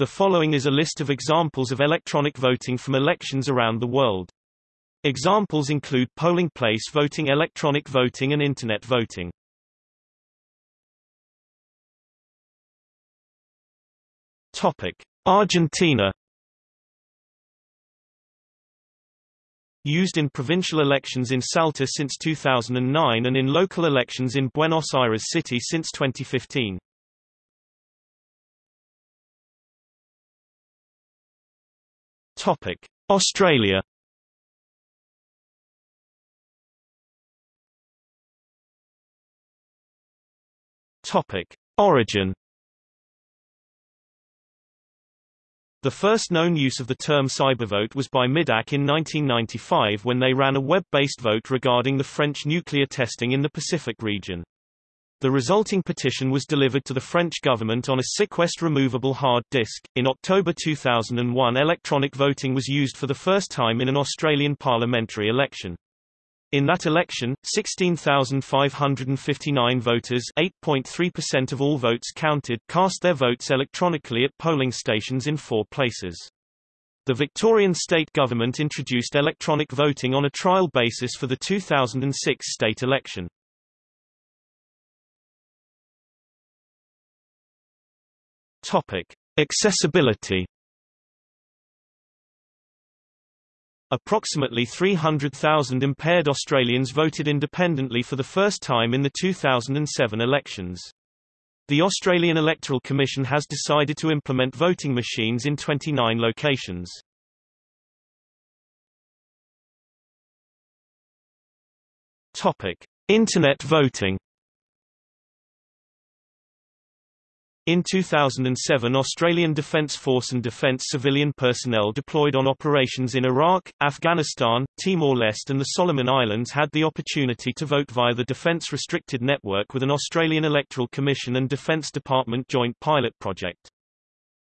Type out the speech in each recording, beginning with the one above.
The following is a list of examples of electronic voting from elections around the world. Examples include polling place voting electronic voting and Internet voting. Topic. Argentina Used in provincial elections in Salta since 2009 and in local elections in Buenos Aires City since 2015. Topic: Australia. Topic: Origin. The first known use of the term cybervote was by MIDAC in 1995 when they ran a web-based vote regarding the French nuclear testing in the Pacific region. The resulting petition was delivered to the French government on a SyQuest removable hard disk. In October 2001, electronic voting was used for the first time in an Australian parliamentary election. In that election, 16,559 voters 8.3% of all votes counted cast their votes electronically at polling stations in four places. The Victorian state government introduced electronic voting on a trial basis for the 2006 state election. Topic. Accessibility Approximately 300,000 impaired Australians voted independently for the first time in the 2007 elections. The Australian Electoral Commission has decided to implement voting machines in 29 locations. Topic: Internet voting In 2007 Australian Defence Force and Defence civilian personnel deployed on operations in Iraq, Afghanistan, Timor-Leste and the Solomon Islands had the opportunity to vote via the Defence Restricted Network with an Australian Electoral Commission and Defence Department joint pilot project.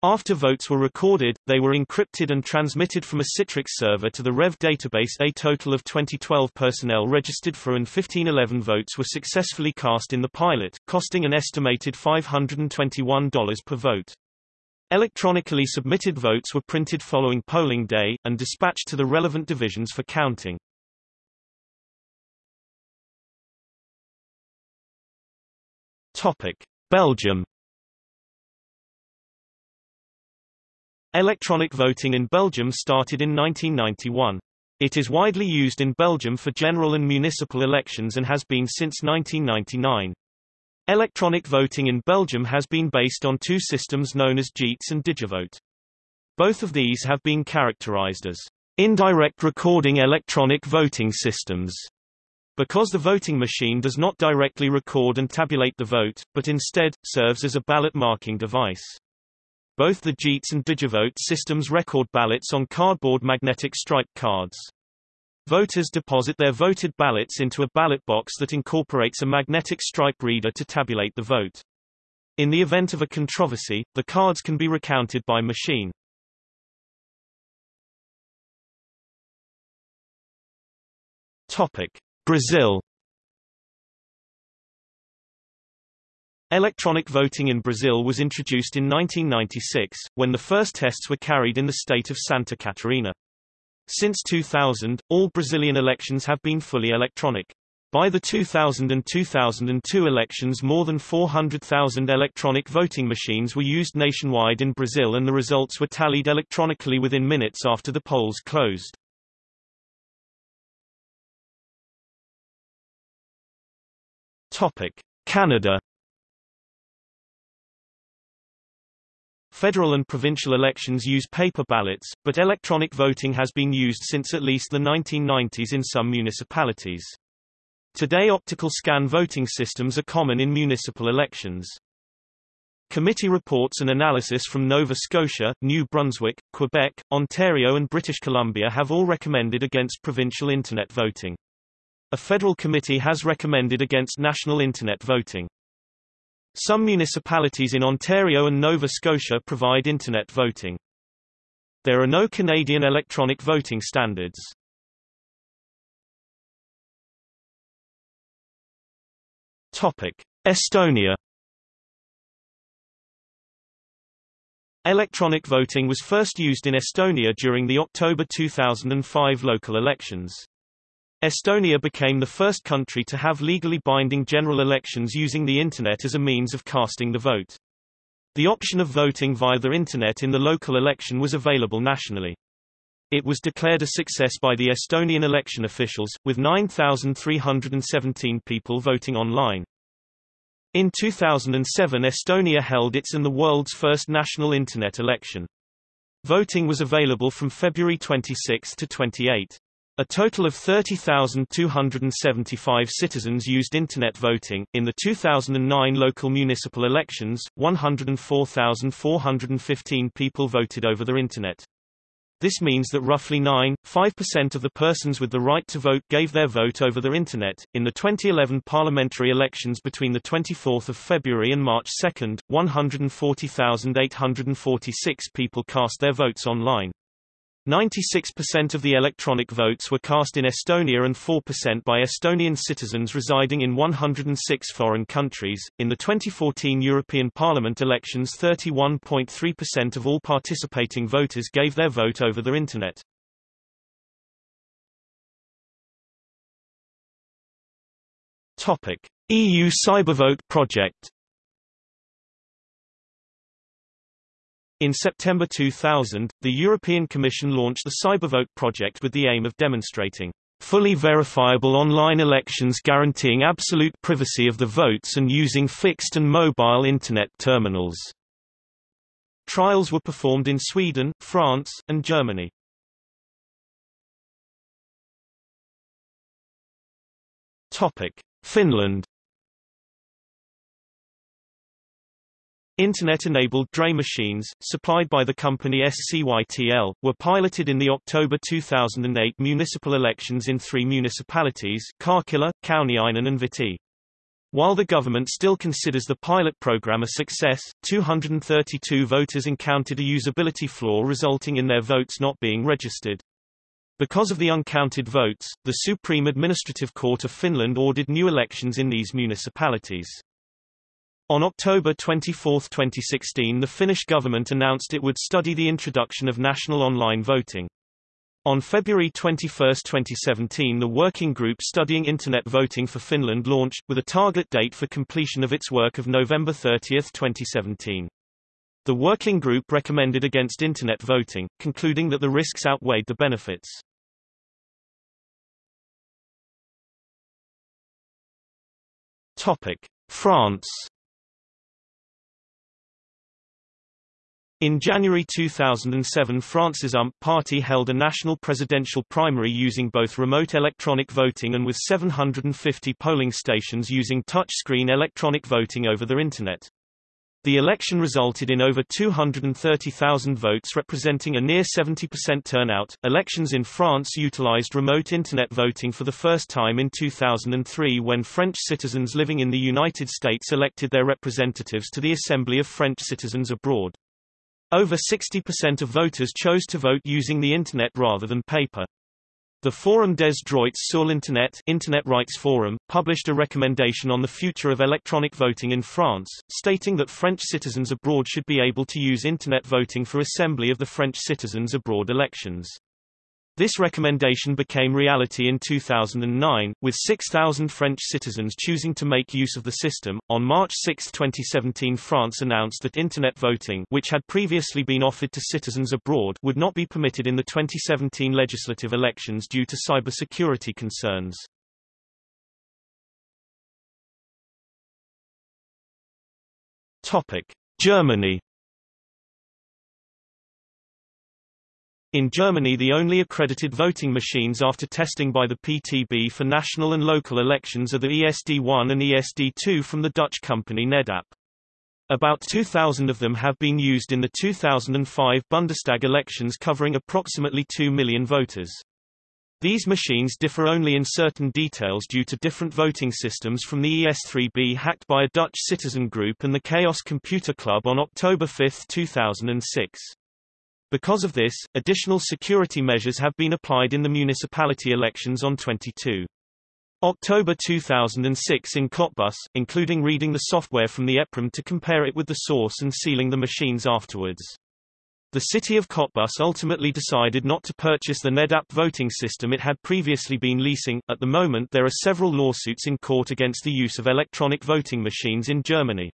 After votes were recorded, they were encrypted and transmitted from a Citrix server to the REV database. A total of 2012 personnel registered for and 1511 votes were successfully cast in the pilot, costing an estimated $521 per vote. Electronically submitted votes were printed following polling day, and dispatched to the relevant divisions for counting. Topic. Belgium Electronic voting in Belgium started in 1991. It is widely used in Belgium for general and municipal elections and has been since 1999. Electronic voting in Belgium has been based on two systems known as Jites and Digivote. Both of these have been characterized as indirect recording electronic voting systems because the voting machine does not directly record and tabulate the vote, but instead, serves as a ballot marking device. Both the Jites and Digivote systems record ballots on cardboard magnetic stripe cards. Voters deposit their voted ballots into a ballot box that incorporates a magnetic stripe reader to tabulate the vote. In the event of a controversy, the cards can be recounted by machine. Topic: Brazil Electronic voting in Brazil was introduced in 1996, when the first tests were carried in the state of Santa Catarina. Since 2000, all Brazilian elections have been fully electronic. By the 2000 and 2002 elections more than 400,000 electronic voting machines were used nationwide in Brazil and the results were tallied electronically within minutes after the polls closed. Canada Federal and provincial elections use paper ballots, but electronic voting has been used since at least the 1990s in some municipalities. Today optical scan voting systems are common in municipal elections. Committee reports and analysis from Nova Scotia, New Brunswick, Quebec, Ontario and British Columbia have all recommended against provincial Internet voting. A federal committee has recommended against national Internet voting. Some municipalities in Ontario and Nova Scotia provide Internet voting. There are no Canadian electronic voting standards. Topic: Estonia Electronic voting was first used in Estonia during the October 2005 local elections. Estonia became the first country to have legally binding general elections using the Internet as a means of casting the vote. The option of voting via the Internet in the local election was available nationally. It was declared a success by the Estonian election officials, with 9,317 people voting online. In 2007 Estonia held its and the world's first national Internet election. Voting was available from February 26 to 28. A total of 30,275 citizens used Internet voting. In the 2009 local municipal elections, 104,415 people voted over the Internet. This means that roughly 9.5% of the persons with the right to vote gave their vote over the Internet. In the 2011 parliamentary elections between the 24th of February and March 2, 140,846 people cast their votes online. 96% of the electronic votes were cast in Estonia and 4% by Estonian citizens residing in 106 foreign countries. In the 2014 European Parliament elections, 31.3% of all participating voters gave their vote over the Internet. Topic: EU Cybervote project In September 2000, the European Commission launched the Cybervote project with the aim of demonstrating fully verifiable online elections guaranteeing absolute privacy of the votes and using fixed and mobile Internet terminals. Trials were performed in Sweden, France, and Germany. Finland Internet-enabled DRE machines, supplied by the company SCYTL, were piloted in the October 2008 municipal elections in three municipalities Karkkila, Kauniainen and Vihti. While the government still considers the pilot program a success, 232 voters encountered a usability flaw resulting in their votes not being registered. Because of the uncounted votes, the Supreme Administrative Court of Finland ordered new elections in these municipalities. On October 24, 2016 the Finnish government announced it would study the introduction of national online voting. On February 21, 2017 the working group studying Internet voting for Finland launched, with a target date for completion of its work of November 30, 2017. The working group recommended against Internet voting, concluding that the risks outweighed the benefits. France In January 2007 France's UMP party held a national presidential primary using both remote electronic voting and with 750 polling stations using touchscreen electronic voting over the Internet. The election resulted in over 230,000 votes representing a near 70% turnout. Elections in France utilized remote internet voting for the first time in 2003 when French citizens living in the United States elected their representatives to the Assembly of French Citizens Abroad. Over 60% of voters chose to vote using the Internet rather than paper. The Forum des droits sur l'Internet Internet Rights Forum, published a recommendation on the future of electronic voting in France, stating that French citizens abroad should be able to use Internet voting for Assembly of the French citizens abroad elections. This recommendation became reality in 2009, with 6,000 French citizens choosing to make use of the system. On March 6, 2017, France announced that Internet voting, which had previously been offered to citizens abroad, would not be permitted in the 2017 legislative elections due to cybersecurity concerns. Topic: Germany In Germany the only accredited voting machines after testing by the PTB for national and local elections are the ESD1 and ESD2 from the Dutch company Nedap. About 2,000 of them have been used in the 2005 Bundestag elections covering approximately 2 million voters. These machines differ only in certain details due to different voting systems from the ES3B hacked by a Dutch citizen group and the Chaos Computer Club on October 5, 2006. Because of this, additional security measures have been applied in the municipality elections on 22 October 2006 in Cottbus, including reading the software from the EPROM to compare it with the source and sealing the machines afterwards. The city of Cottbus ultimately decided not to purchase the NEDAP voting system it had previously been leasing. At the moment there are several lawsuits in court against the use of electronic voting machines in Germany.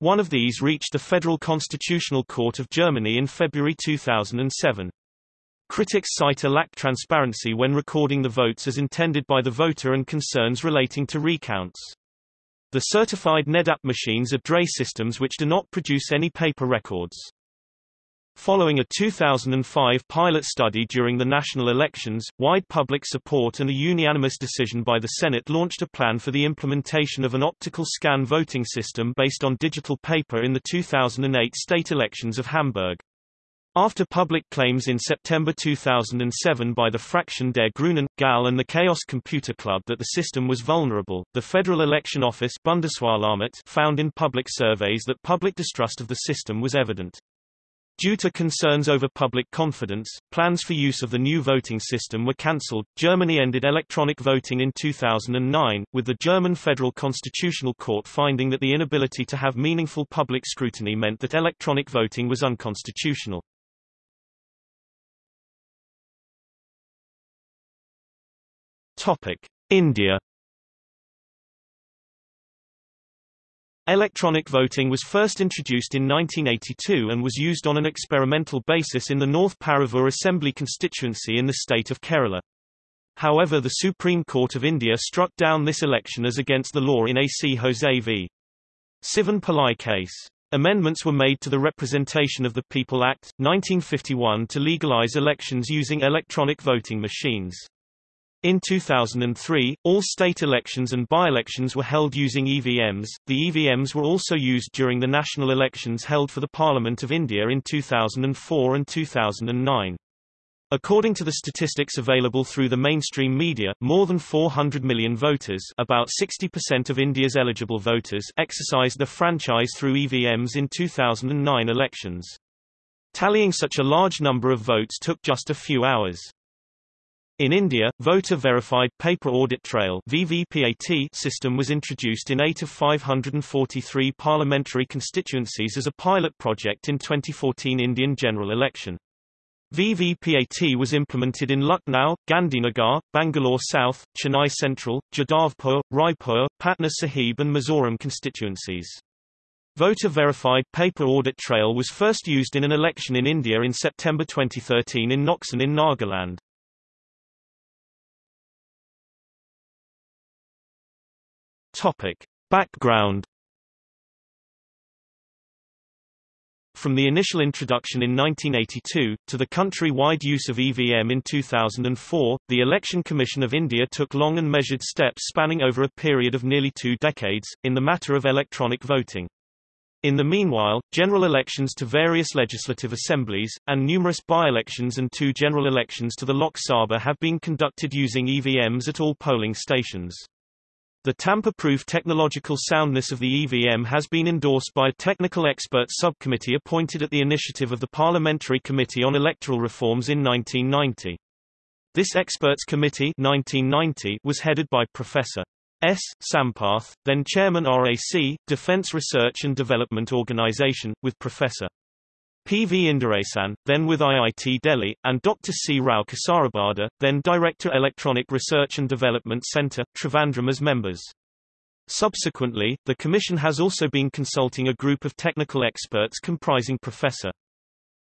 One of these reached the Federal Constitutional Court of Germany in February 2007. Critics cite a lack transparency when recording the votes as intended by the voter and concerns relating to recounts. The certified NEDAP machines are DRE systems which do not produce any paper records. Following a 2005 pilot study during the national elections, wide public support and a unanimous decision by the Senate launched a plan for the implementation of an optical scan voting system based on digital paper in the 2008 state elections of Hamburg. After public claims in September 2007 by the Fraktion der Grünen, GAL and the Chaos Computer Club that the system was vulnerable, the Federal Election Office Bundeswahlamt found in public surveys that public distrust of the system was evident. Due to concerns over public confidence, plans for use of the new voting system were cancelled. Germany ended electronic voting in 2009, with the German Federal Constitutional Court finding that the inability to have meaningful public scrutiny meant that electronic voting was unconstitutional. Topic: India Electronic voting was first introduced in 1982 and was used on an experimental basis in the North Paravur Assembly constituency in the state of Kerala. However the Supreme Court of India struck down this election as against the law in AC Jose v. Sivan Pillai case. Amendments were made to the Representation of the People Act, 1951 to legalize elections using electronic voting machines. In 2003, all state elections and by-elections were held using EVMs. The EVMs were also used during the national elections held for the Parliament of India in 2004 and 2009. According to the statistics available through the mainstream media, more than 400 million voters about 60% of India's eligible voters exercised their franchise through EVMs in 2009 elections. Tallying such a large number of votes took just a few hours. In India, voter-verified paper audit trail VVPAT system was introduced in 8 of 543 parliamentary constituencies as a pilot project in 2014 Indian general election. VVPAT was implemented in Lucknow, Gandhinagar, Bangalore South, Chennai Central, Jadavpur, Raipur, Patna Sahib and Mizoram constituencies. Voter-verified paper audit trail was first used in an election in India in September 2013 in Noksen in Nagaland. Topic. Background From the initial introduction in 1982, to the country-wide use of EVM in 2004, the Election Commission of India took long and measured steps spanning over a period of nearly two decades, in the matter of electronic voting. In the meanwhile, general elections to various legislative assemblies, and numerous by-elections and two general elections to the Lok Sabha have been conducted using EVMs at all polling stations. The tamper-proof technological soundness of the EVM has been endorsed by a technical expert subcommittee appointed at the initiative of the Parliamentary Committee on Electoral Reforms in 1990. This experts committee 1990 was headed by Professor S. Sampath, then chairman RAC, Defence Research and Development Organisation, with Professor P. V. Indiresan, then with IIT Delhi, and Dr. C. Rao Kasarabada, then Director Electronic Research and Development Centre, Trivandrum as members. Subsequently, the Commission has also been consulting a group of technical experts comprising Professor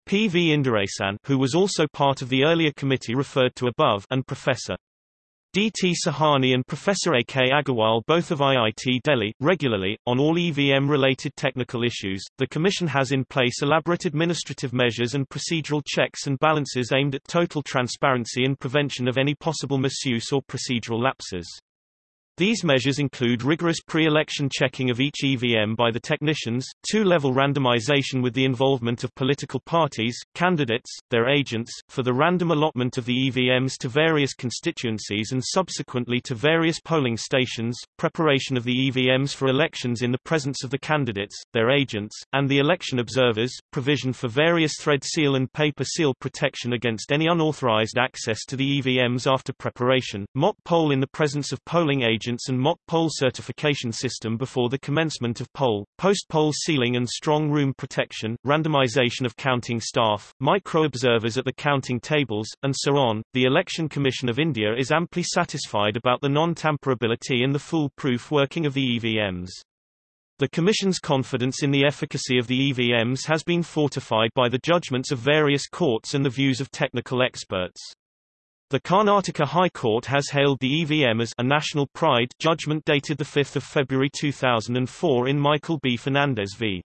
P. V. Indiresan who was also part of the earlier committee referred to above and Professor D. T. Shahani and Professor A. K. Agarwal both of IIT Delhi, regularly, on all EVM-related technical issues. The Commission has in place elaborate administrative measures and procedural checks and balances aimed at total transparency and prevention of any possible misuse or procedural lapses. These measures include rigorous pre-election checking of each EVM by the technicians, two-level randomization with the involvement of political parties, candidates, their agents, for the random allotment of the EVMs to various constituencies and subsequently to various polling stations, preparation of the EVMs for elections in the presence of the candidates, their agents, and the election observers, provision for various thread seal and paper seal protection against any unauthorized access to the EVMs after preparation, mock poll in the presence of polling agents and mock poll certification system before the commencement of poll, post-poll sealing and strong room protection, randomization of counting staff, micro-observers at the counting tables, and so on. The Election Commission of India is amply satisfied about the non-tamperability and the foolproof working of the EVMs. The Commission's confidence in the efficacy of the EVMs has been fortified by the judgments of various courts and the views of technical experts. The Karnataka High Court has hailed the EVM as a national pride judgment dated 5 February 2004 in Michael B. Fernandez v.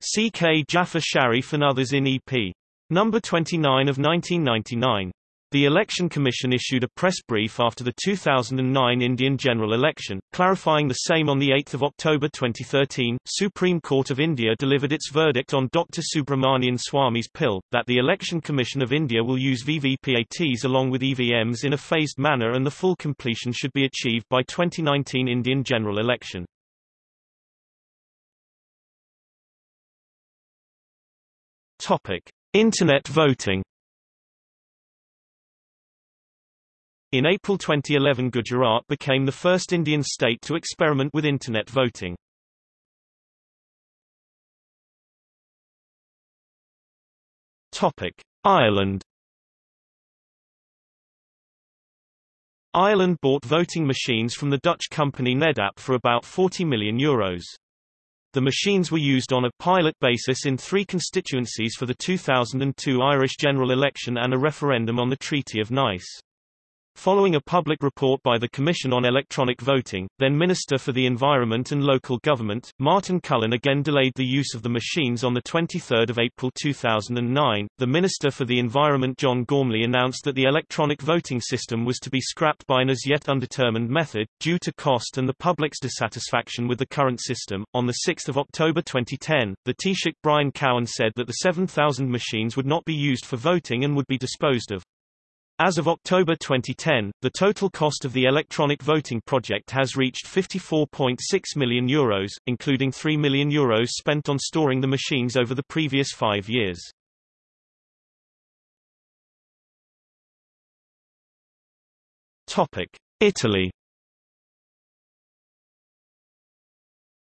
C.K. Jaffer Sharif and others in EP. Number 29 of 1999. The Election Commission issued a press brief after the 2009 Indian general election, clarifying the same on 8 October 2013. Supreme Court of India delivered its verdict on Dr. Subramanian Swamy's pill, that the Election Commission of India will use VVPATs along with EVMs in a phased manner and the full completion should be achieved by 2019 Indian general election. Topic. Internet voting In April 2011 Gujarat became the first Indian state to experiment with Internet voting. Ireland Ireland bought voting machines from the Dutch company Nedap for about 40 million euros. The machines were used on a pilot basis in three constituencies for the 2002 Irish general election and a referendum on the Treaty of Nice. Following a public report by the Commission on Electronic Voting, then Minister for the Environment and Local Government, Martin Cullen again delayed the use of the machines on 23 April 2009. The Minister for the Environment John Gormley announced that the electronic voting system was to be scrapped by an as yet undetermined method, due to cost and the public's dissatisfaction with the current system. On 6 October 2010, the Taoiseach Brian Cowen said that the 7,000 machines would not be used for voting and would be disposed of. As of October 2010, the total cost of the electronic voting project has reached €54.6 million, Euros, including €3 million Euros spent on storing the machines over the previous five years. Italy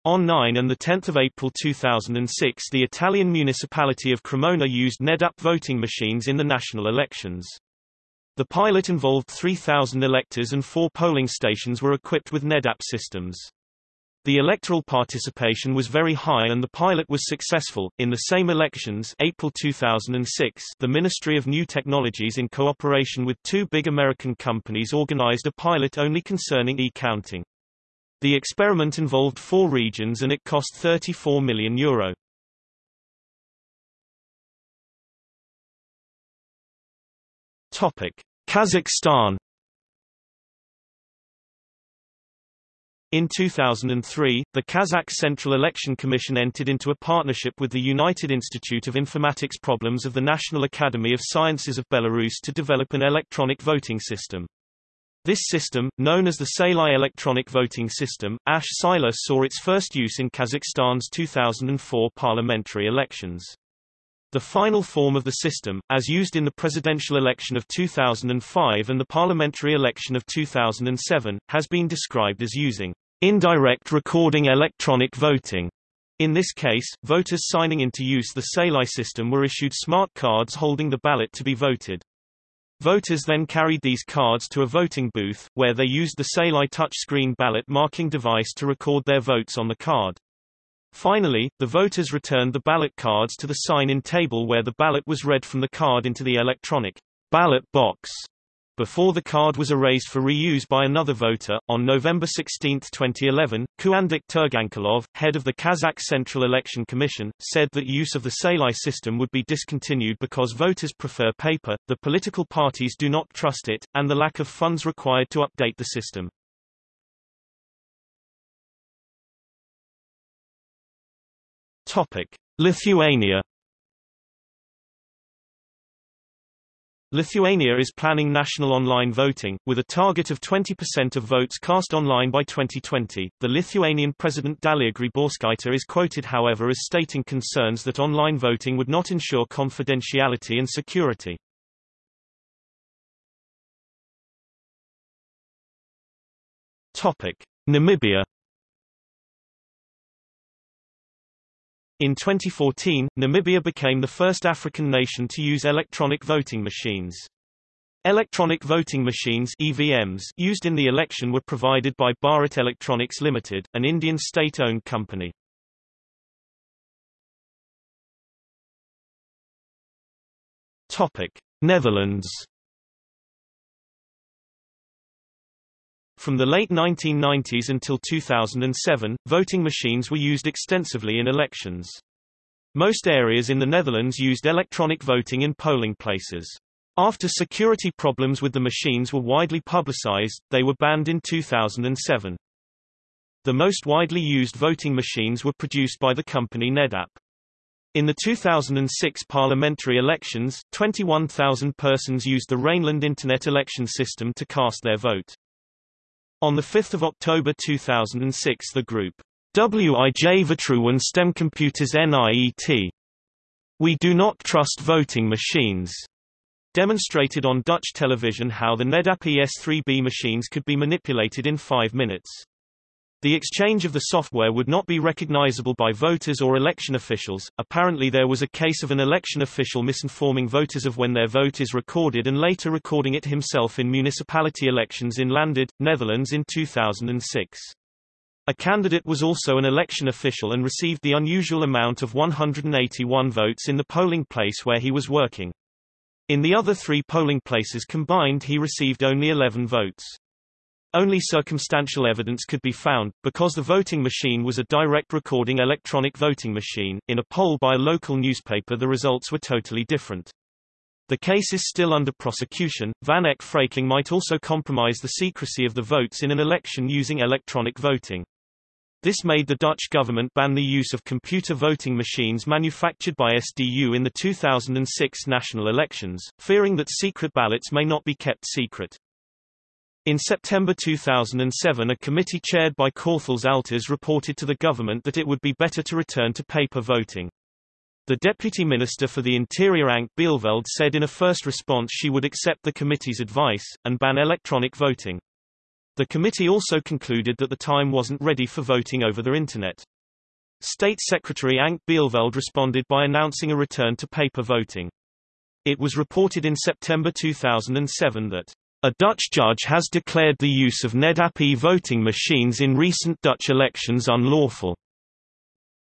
On 9 and 10 April 2006 the Italian municipality of Cremona used NEDAP voting machines in the national elections. The pilot involved 3,000 electors and four polling stations were equipped with NEDAP systems. The electoral participation was very high and the pilot was successful. In the same elections, April 2006, the Ministry of New Technologies in cooperation with two big American companies organized a pilot only concerning e-counting. The experiment involved four regions and it cost 34 million euro. Topic: Kazakhstan In 2003, the Kazakh Central Election Commission entered into a partnership with the United Institute of Informatics Problems of the National Academy of Sciences of Belarus to develop an electronic voting system. This system, known as the Sailau Electronic Voting System, ASH Sailau saw its first use in Kazakhstan's 2004 parliamentary elections. The final form of the system, as used in the presidential election of 2005 and the parliamentary election of 2007, has been described as using indirect recording electronic voting. In this case, voters signing into use the Sailau system were issued smart cards holding the ballot to be voted. Voters then carried these cards to a voting booth, where they used the Sailau touchscreen ballot marking device to record their votes on the card. Finally, the voters returned the ballot cards to the sign-in table where the ballot was read from the card into the electronic ballot box. Before the card was erased for reuse by another voter, on November 16, 2011, Kuandik Turgankulov, head of the Kazakh Central Election Commission, said that use of the Sailau system would be discontinued because voters prefer paper, the political parties do not trust it, and the lack of funds required to update the system. Lithuania Lithuania is planning national online voting, with a target of 20% of votes cast online by 2020. The Lithuanian President Dalia Grybauskaitė is quoted however as stating concerns that online voting would not ensure confidentiality and security. Topic: Namibia In 2014, Namibia became the first African nation to use electronic voting machines. Electronic voting machines EVMs used in the election were provided by Bharat Electronics Limited, an Indian state-owned company. Topic: Netherlands From the late 1990s until 2007, voting machines were used extensively in elections. Most areas in the Netherlands used electronic voting in polling places. After security problems with the machines were widely publicized, they were banned in 2007. The most widely used voting machines were produced by the company NEDAP. In the 2006 parliamentary elections, 21,000 persons used the Rijnland Internet election system to cast their vote. On 5 October 2006 the group WIJ Vertrouwen Stemcomputers NIET We Do Not Trust Voting Machines demonstrated on Dutch television how the NEDAP ES3B machines could be manipulated in five minutes. The exchange of the software would not be recognizable by voters or election officials. Apparently, there was a case of an election official misinforming voters of when their vote is recorded and later recording it himself in municipality elections in Landerd, Netherlands in 2006. A candidate was also an election official and received the unusual amount of 181 votes in the polling place where he was working. In the other three polling places combined he received only 11 votes. Only circumstantial evidence could be found, because the voting machine was a direct recording electronic voting machine. In a poll by a local newspaper, the results were totally different. The case is still under prosecution. Van Eck phreaking might also compromise the secrecy of the votes in an election using electronic voting. This made the Dutch government ban the use of computer voting machines manufactured by SDU in the 2006 national elections, fearing that secret ballots may not be kept secret. In September 2007 a committee chaired by Korthals Altes reported to the government that it would be better to return to paper voting. The Deputy Minister for the Interior Anke Bijleveld said in a first response she would accept the committee's advice, and ban electronic voting. The committee also concluded that the time wasn't ready for voting over the Internet. State Secretary Anke Bijleveld responded by announcing a return to paper voting. It was reported in September 2007 that a Dutch judge has declared the use of NEDAP voting machines in recent Dutch elections unlawful.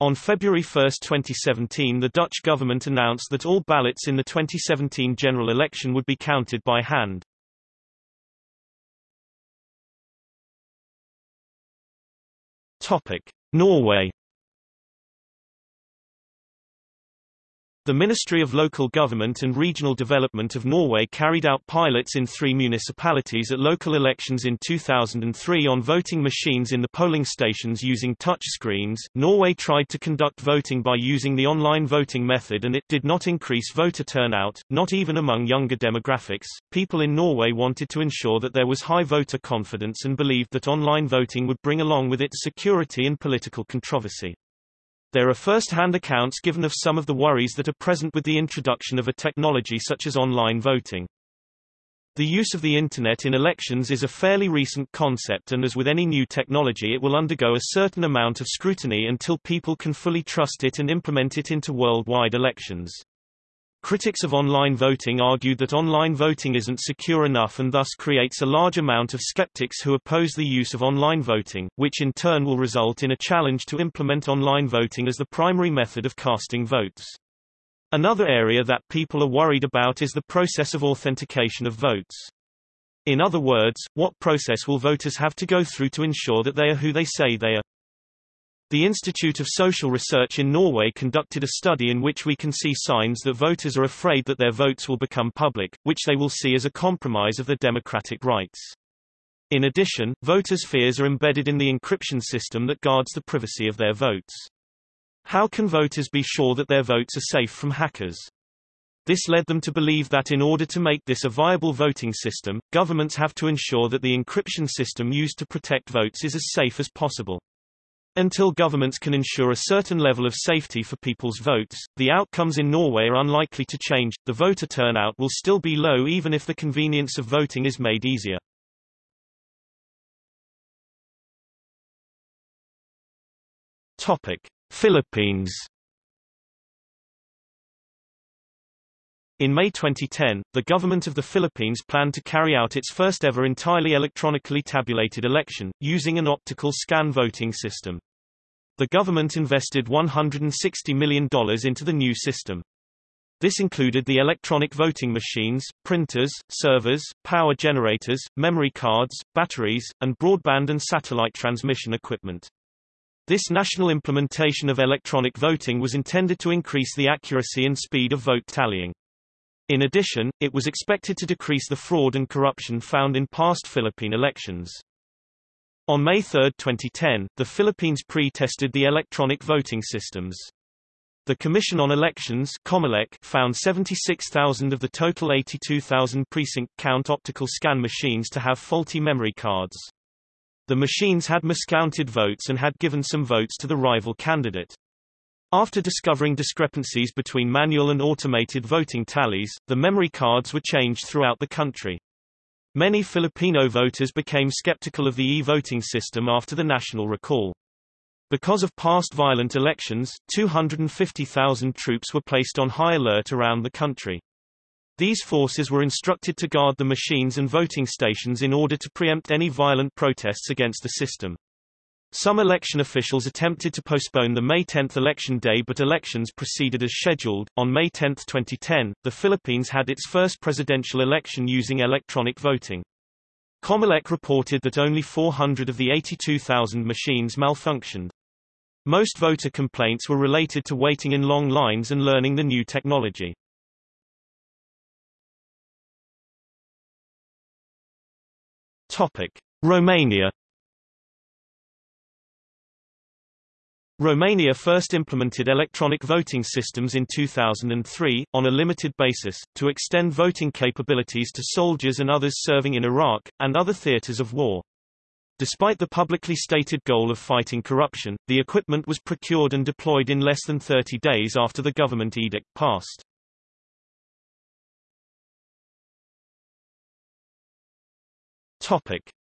On February 1, 2017 the Dutch government announced that all ballots in the 2017 general election would be counted by hand. Norway The Ministry of Local Government and Regional Development of Norway carried out pilots in three municipalities at local elections in 2003 on voting machines in the polling stations using touch screens. Norway tried to conduct voting by using the online voting method and it did not increase voter turnout, not even among younger demographics. People in Norway wanted to ensure that there was high voter confidence and believed that online voting would bring along with it security and political controversy. There are first-hand accounts given of some of the worries that are present with the introduction of a technology such as online voting. The use of the Internet in elections is a fairly recent concept and as with any new technology it will undergo a certain amount of scrutiny until people can fully trust it and implement it into worldwide elections. Critics of online voting argued that online voting isn't secure enough and thus creates a large amount of skeptics who oppose the use of online voting, which in turn will result in a challenge to implement online voting as the primary method of casting votes. Another area that people are worried about is the process of authentication of votes. In other words, what process will voters have to go through to ensure that they are who they say they are? The Institute of Social Research in Norway conducted a study in which we can see signs that voters are afraid that their votes will become public, which they will see as a compromise of their democratic rights. In addition, voters' fears are embedded in the encryption system that guards the privacy of their votes. How can voters be sure that their votes are safe from hackers? This led them to believe that in order to make this a viable voting system, governments have to ensure that the encryption system used to protect votes is as safe as possible. Until governments can ensure a certain level of safety for people's votes, the outcomes in Norway are unlikely to change. The voter turnout will still be low even if the convenience of voting is made easier. Topic: Philippines In May 2010, the government of the Philippines planned to carry out its first ever entirely electronically tabulated election, using an optical scan voting system. The government invested $160 million into the new system. This included the electronic voting machines, printers, servers, power generators, memory cards, batteries, and broadband and satellite transmission equipment. This national implementation of electronic voting was intended to increase the accuracy and speed of vote tallying. In addition, it was expected to decrease the fraud and corruption found in past Philippine elections. On May 3, 2010, the Philippines pre-tested the electronic voting systems. The Commission on Elections found 76,000 of the total 82,000 precinct count optical scan machines to have faulty memory cards. The machines had miscounted votes and had given some votes to the rival candidate. After discovering discrepancies between manual and automated voting tallies, the memory cards were changed throughout the country. Many Filipino voters became skeptical of the e-voting system after the national recall. Because of past violent elections, 250,000 troops were placed on high alert around the country. These forces were instructed to guard the machines and voting stations in order to preempt any violent protests against the system. Some election officials attempted to postpone the May 10 election day but elections proceeded as scheduled. On May 10, 2010, the Philippines had its first presidential election using electronic voting. Comelec reported that only 400 of the 82,000 machines malfunctioned. Most voter complaints were related to waiting in long lines and learning the new technology. Topic: Romania Romania first implemented electronic voting systems in 2003, on a limited basis, to extend voting capabilities to soldiers and others serving in Iraq, and other theaters of war. Despite the publicly stated goal of fighting corruption, the equipment was procured and deployed in less than 30 days after the government edict passed.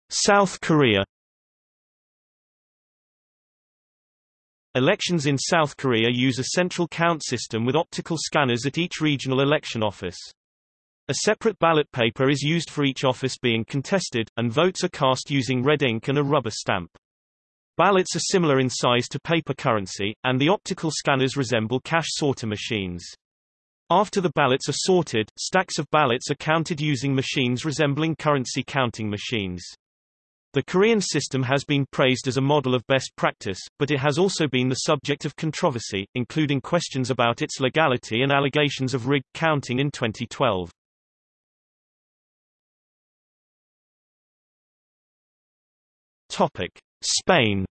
South Korea Elections in South Korea use a central count system with optical scanners at each regional election office. A separate ballot paper is used for each office being contested, and votes are cast using red ink and a rubber stamp. Ballots are similar in size to paper currency, and the optical scanners resemble cash sorter machines. After the ballots are sorted, stacks of ballots are counted using machines resembling currency counting machines. The Korean system has been praised as a model of best practice, but it has also been the subject of controversy, including questions about its legality and allegations of rigged counting in 2012. Topic: Spain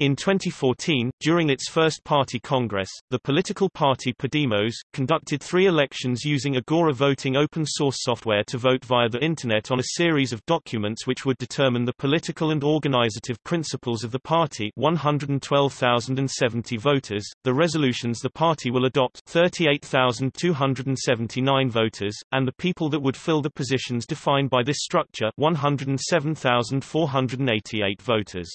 In 2014, during its first party congress, the political party Podemos, conducted three elections using Agora voting open-source software to vote via the Internet on a series of documents which would determine the political and organizative principles of the party. 112,070 voters, the resolutions the party will adopt. 38,279 voters, and the people that would fill the positions defined by this structure. 107,488 voters.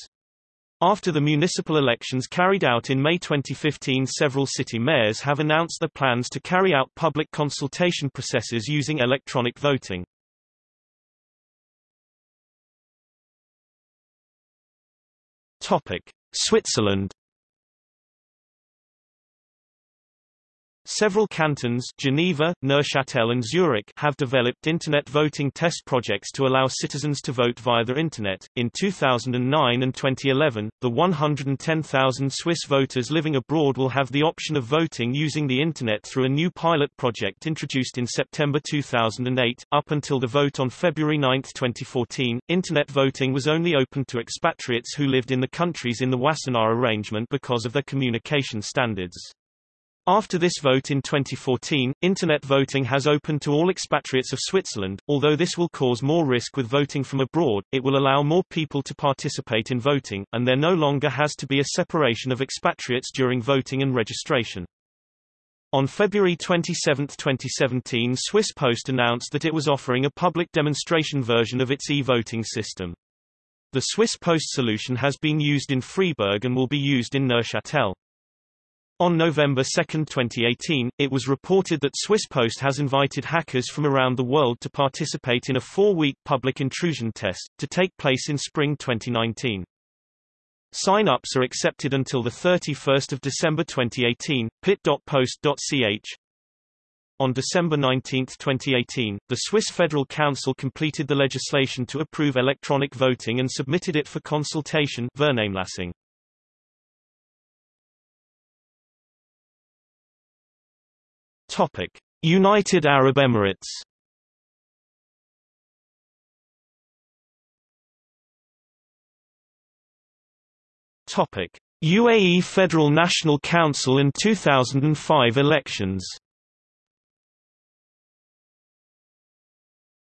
After the municipal elections carried out in May 2015 several city mayors have announced their plans to carry out public consultation processes using electronic voting. Switzerland Several cantons Geneva, Neuchâtel and Zurich have developed Internet voting test projects to allow citizens to vote via the Internet. In 2009 and 2011, the 110,000 Swiss voters living abroad will have the option of voting using the Internet through a new pilot project introduced in September 2008. Up until the vote on February 9, 2014, Internet voting was only open to expatriates who lived in the countries in the Wassenaar arrangement because of their communication standards. After this vote in 2014, Internet voting has opened to all expatriates of Switzerland. Although this will cause more risk with voting from abroad, it will allow more people to participate in voting, and there no longer has to be a separation of expatriates during voting and registration. On February 27, 2017 Swiss Post announced that it was offering a public demonstration version of its e-voting system. The Swiss Post solution has been used in Freiburg and will be used in Neuchâtel. On November 2, 2018, it was reported that Swiss Post has invited hackers from around the world to participate in a four-week public intrusion test, to take place in spring 2019. Sign-ups are accepted until 31 December 2018, pit.post.ch. On December 19, 2018, the Swiss Federal Council completed the legislation to approve electronic voting and submitted it for consultation Vernehmlassung. Topic: United Arab Emirates. Topic: UAE Federal National Council and 2005 elections.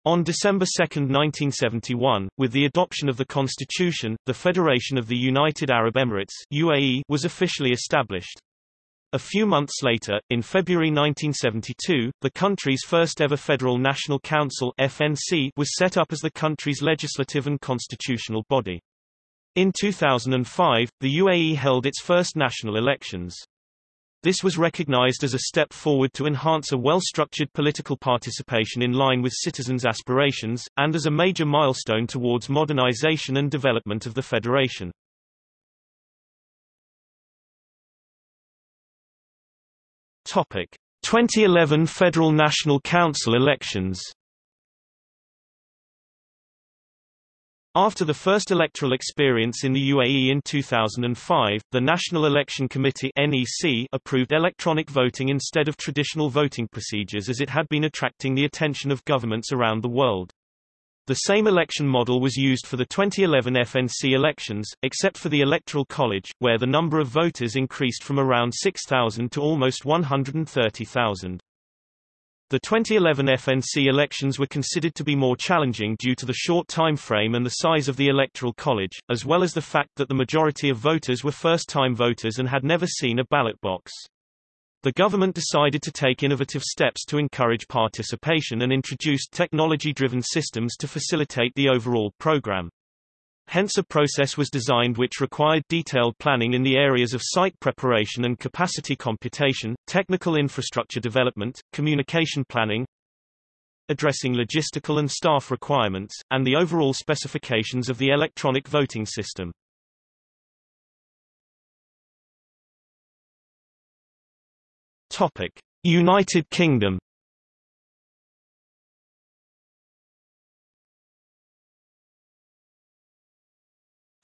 On December 2, 1971, with the adoption of the constitution, the Federation of the United Arab Emirates UAE was officially established. A few months later, in February 1972, the country's first ever Federal National Council FNC was set up as the country's legislative and constitutional body. In 2005, the UAE held its first national elections. This was recognized as a step forward to enhance a well-structured political participation in line with citizens' aspirations, and as a major milestone towards modernization and development of the federation. Topic: 2011 Federal National Council elections. After the first electoral experience in the UAE in 2005, the National Election Committee (NEC) approved electronic voting instead of traditional voting procedures as it had been attracting the attention of governments around the world. The same election model was used for the 2011 FNC elections, except for the Electoral College, where the number of voters increased from around 6,000 to almost 130,000. The 2011 FNC elections were considered to be more challenging due to the short time frame and the size of the Electoral College, as well as the fact that the majority of voters were first-time voters and had never seen a ballot box. The government decided to take innovative steps to encourage participation and introduced technology-driven systems to facilitate the overall program. Hence a process was designed which required detailed planning in the areas of site preparation and capacity computation, technical infrastructure development, communication planning, addressing logistical and staff requirements, and the overall specifications of the electronic voting system. Topic: United Kingdom.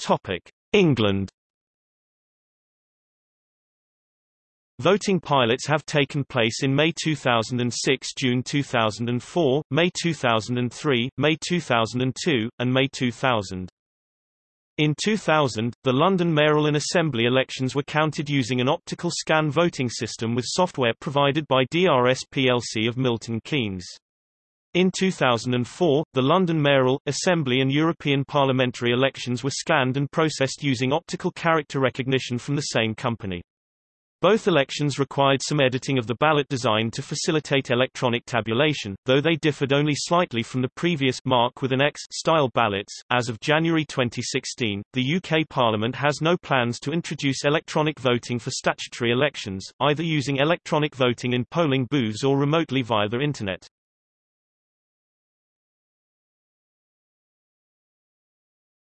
Topic: England. Voting pilots have taken place in May 2006, June 2004, May 2003, May 2002, and May 2000. In 2000, the London mayoral and assembly elections were counted using an optical scan voting system with software provided by DRS plc of Milton Keynes. In 2004, the London mayoral, assembly and European parliamentary elections were scanned and processed using optical character recognition from the same company. Both elections required some editing of the ballot design to facilitate electronic tabulation, though they differed only slightly from the previous mark with an X style ballots. As of January 2016, the UK Parliament has no plans to introduce electronic voting for statutory elections, either using electronic voting in polling booths or remotely via the internet.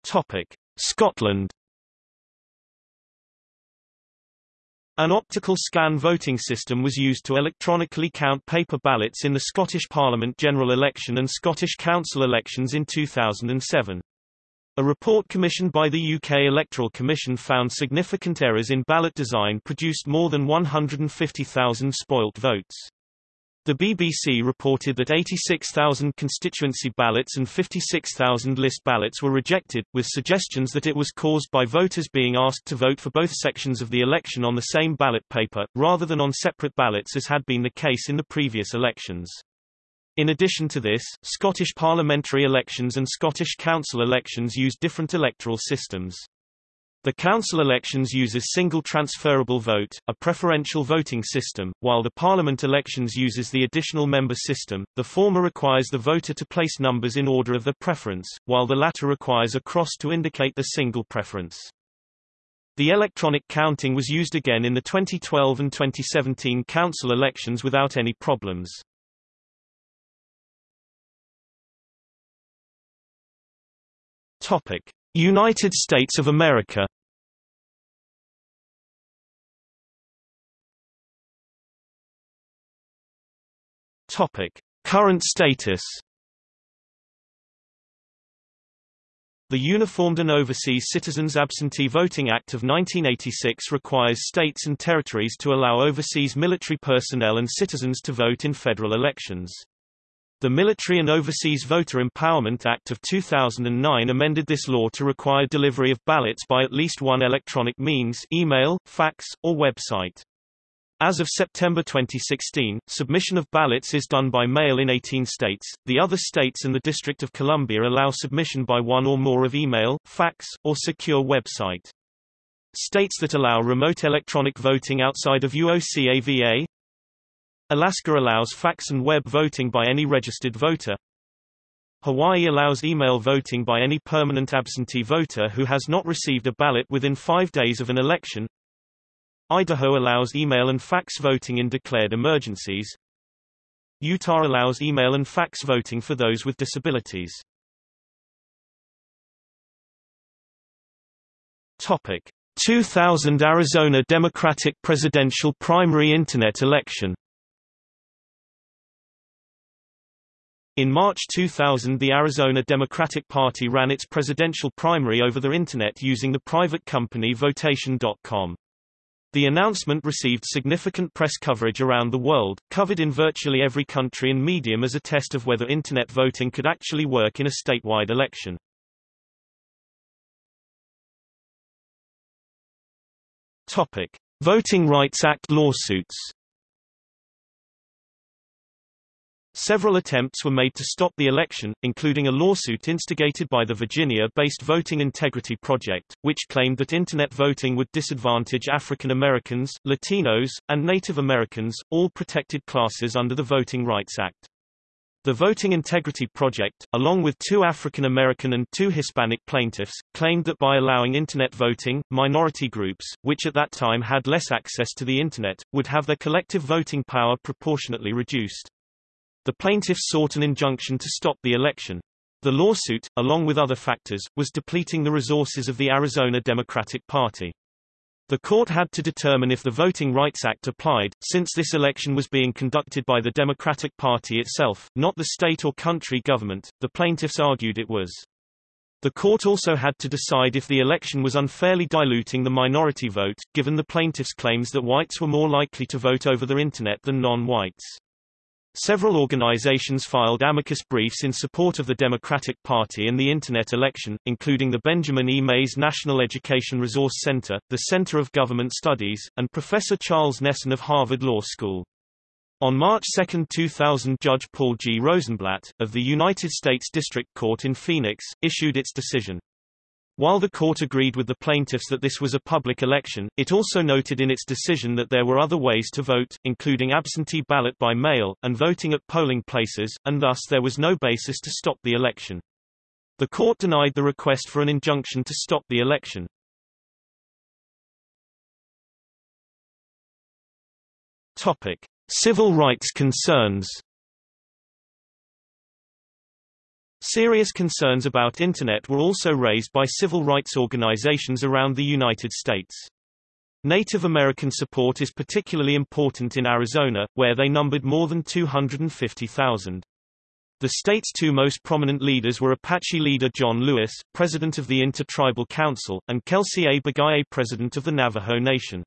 Topic: Scotland An optical scan voting system was used to electronically count paper ballots in the Scottish Parliament general election and Scottish Council elections in 2007. A report commissioned by the UK Electoral Commission found significant errors in ballot design produced more than 150,000 spoilt votes. The BBC reported that 86,000 constituency ballots and 56,000 list ballots were rejected, with suggestions that it was caused by voters being asked to vote for both sections of the election on the same ballot paper, rather than on separate ballots as had been the case in the previous elections. In addition to this, Scottish parliamentary elections and Scottish council elections use different electoral systems. The council elections uses single transferable vote, a preferential voting system, while the parliament elections uses the additional member system. The former requires the voter to place numbers in order of their preference, while the latter requires a cross to indicate the single preference. The electronic counting was used again in the 2012 and 2017 council elections without any problems. Topic: United States of America Topic: Current status. The Uniformed and Overseas Citizens Absentee Voting Act of 1986 requires states and territories to allow overseas military personnel and citizens to vote in federal elections. The Military and Overseas Voter Empowerment Act of 2009 amended this law to require delivery of ballots by at least one electronic means email, fax, or website. As of September 2016, submission of ballots is done by mail in 18 states. The other states and the District of Columbia allow submission by one or more of email, fax, or secure website. States that allow remote electronic voting outside of UOCAVA, Alaska allows fax and web voting by any registered voter. Hawaii allows email voting by any permanent absentee voter who has not received a ballot within five days of an election. Idaho allows email and fax voting in declared emergencies. Utah allows email and fax voting for those with disabilities. Topic: 2000 Arizona Democratic presidential primary internet election In March 2000 the Arizona Democratic Party ran its presidential primary over the Internet using the private company Votation.com. The announcement received significant press coverage around the world, covered in virtually every country and medium as a test of whether Internet voting could actually work in a statewide election. Topic. Voting Rights Act lawsuits Several attempts were made to stop the election, including a lawsuit instigated by the Virginia-based Voting Integrity Project, which claimed that Internet voting would disadvantage African Americans, Latinos, and Native Americans, all protected classes under the Voting Rights Act. The Voting Integrity Project, along with two African American and two Hispanic plaintiffs, claimed that by allowing Internet voting, minority groups, which at that time had less access to the Internet, would have their collective voting power proportionately reduced. The plaintiffs sought an injunction to stop the election. The lawsuit, along with other factors, was depleting the resources of the Arizona Democratic Party. The court had to determine if the Voting Rights Act applied, since this election was being conducted by the Democratic Party itself, not the state or country government. The plaintiffs argued it was. The court also had to decide if the election was unfairly diluting the minority vote, given the plaintiffs' claims that whites were more likely to vote over the Internet than non-whites. Several organizations filed amicus briefs in support of the Democratic Party and the Internet election, including the Benjamin E. Mays National Education Resource Center, the Center of Government Studies, and Professor Charles Nesson of Harvard Law School. On March 2, 2000 Judge Paul G. Rosenblatt, of the United States District Court in Phoenix, issued its decision. While the court agreed with the plaintiffs that this was a public election, it also noted in its decision that there were other ways to vote, including absentee ballot by mail, and voting at polling places, and thus there was no basis to stop the election. The court denied the request for an injunction to stop the election. Topic. Civil rights concerns Serious concerns about Internet were also raised by civil rights organizations around the United States. Native American support is particularly important in Arizona, where they numbered more than 250,000. The state's two most prominent leaders were Apache leader John Lewis, president of the Intertribal Council, and Kelsey A. Begay, president of the Navajo Nation.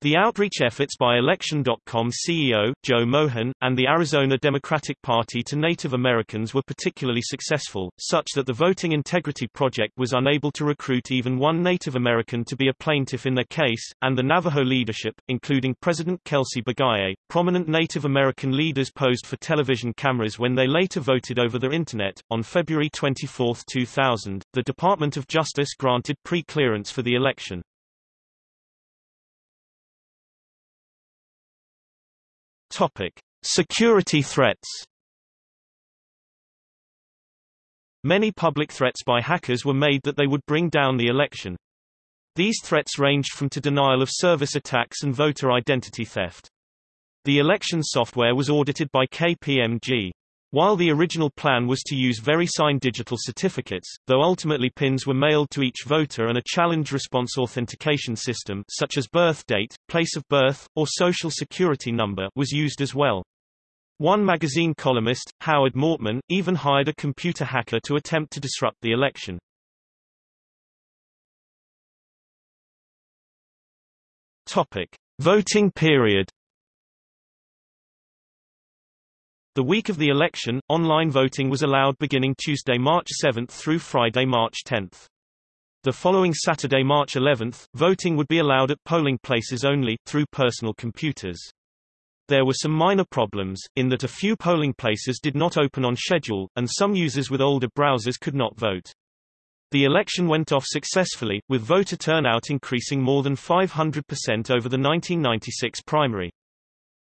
The outreach efforts by Election.com CEO, Joe Mohan, and the Arizona Democratic Party to Native Americans were particularly successful, such that the Voting Integrity Project was unable to recruit even one Native American to be a plaintiff in their case, and the Navajo leadership, including President Kelsey Begay, prominent Native American leaders posed for television cameras when they later voted over the Internet. On February 24, 2000, the Department of Justice granted pre-clearance for the election. Topic: Security threats. Many public threats by hackers were made that they would bring down the election. These threats ranged from to denial of service attacks and voter identity theft. The election software was audited by KPMG. While the original plan was to use VeriSign digital certificates, though ultimately pins were mailed to each voter and a challenge response authentication system such as birth date, place of birth, or social security number was used as well. One magazine columnist, Howard Mortman, even hired a computer hacker to attempt to disrupt the election. Topic: Voting period The week of the election, online voting was allowed beginning Tuesday, March 7 through Friday, March 10. The following Saturday, March 11, voting would be allowed at polling places only, through personal computers. There were some minor problems, in that a few polling places did not open on schedule, and some users with older browsers could not vote. The election went off successfully, with voter turnout increasing more than 500% over the 1996 primary.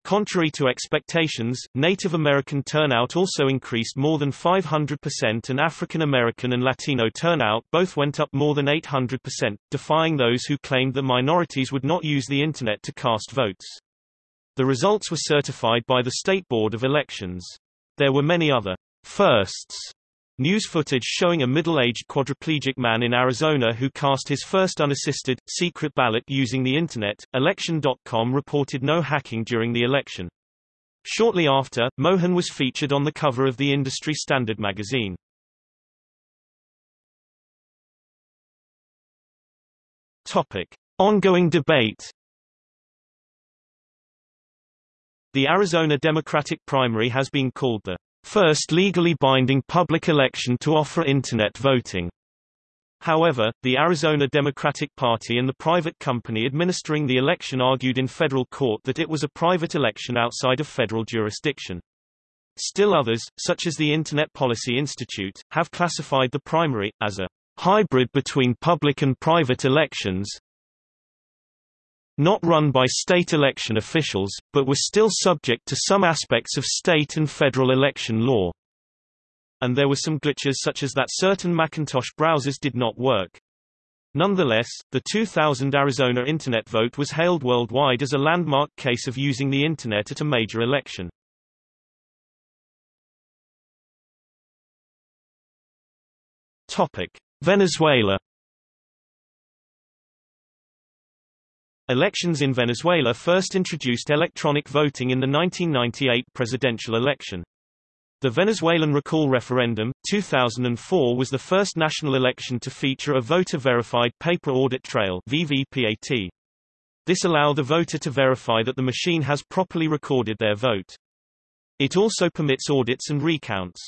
Contrary to expectations, Native American turnout also increased more than 500% and African American and Latino turnout both went up more than 800%, defying those who claimed that minorities would not use the Internet to cast votes. The results were certified by the State Board of Elections. There were many other firsts News footage showing a middle-aged quadriplegic man in Arizona who cast his first unassisted, secret ballot using the Internet. Election.com reported no hacking during the election. Shortly after, Mohan was featured on the cover of the Industry Standard magazine. Topic. Ongoing debate The Arizona Democratic primary has been called the first legally binding public election to offer Internet voting. However, the Arizona Democratic Party and the private company administering the election argued in federal court that it was a private election outside of federal jurisdiction. Still others, such as the Internet Policy Institute, have classified the primary, as a hybrid between public and private elections, not run by state election officials, but were still subject to some aspects of state and federal election law. And there were some glitches such as that certain Macintosh browsers did not work. Nonetheless, the 2000 Arizona Internet vote was hailed worldwide as a landmark case of using the Internet at a major election. Topic. Venezuela Elections in Venezuela first introduced electronic voting in the 1998 presidential election. The Venezuelan recall referendum, 2004 was the first national election to feature a voter-verified paper audit trail VVPAT. This allowed the voter to verify that the machine has properly recorded their vote. It also permits audits and recounts.